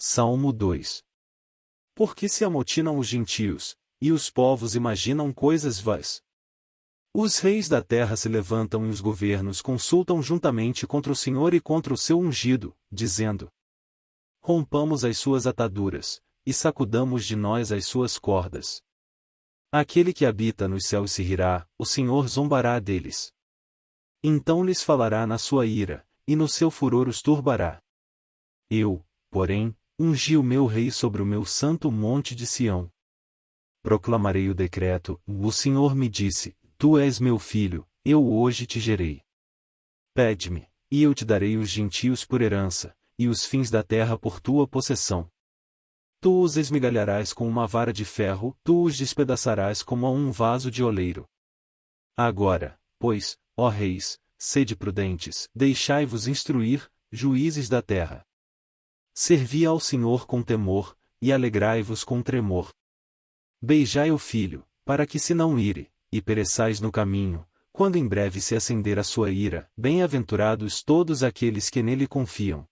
Salmo 2 Porque se amotinam os gentios, e os povos imaginam coisas vãs. Os reis da terra se levantam e os governos consultam juntamente contra o Senhor e contra o seu ungido, dizendo: Rompamos as suas ataduras, e sacudamos de nós as suas cordas. Aquele que habita nos céus se rirá, o Senhor zombará deles. Então lhes falará na sua ira, e no seu furor os turbará. Eu, porém, ungi o meu rei sobre o meu santo monte de Sião. Proclamarei o decreto, o Senhor me disse, Tu és meu filho, eu hoje te gerei. Pede-me, e eu te darei os gentios por herança, e os fins da terra por tua possessão. Tu os esmigalharás com uma vara de ferro, tu os despedaçarás como a um vaso de oleiro. Agora, pois, ó reis, sede prudentes, deixai-vos instruir, juízes da terra. Servi ao Senhor com temor, e alegrai-vos com tremor. Beijai o filho, para que se não ire, e pereçais no caminho, quando em breve se acender a sua ira, bem-aventurados todos aqueles que nele confiam.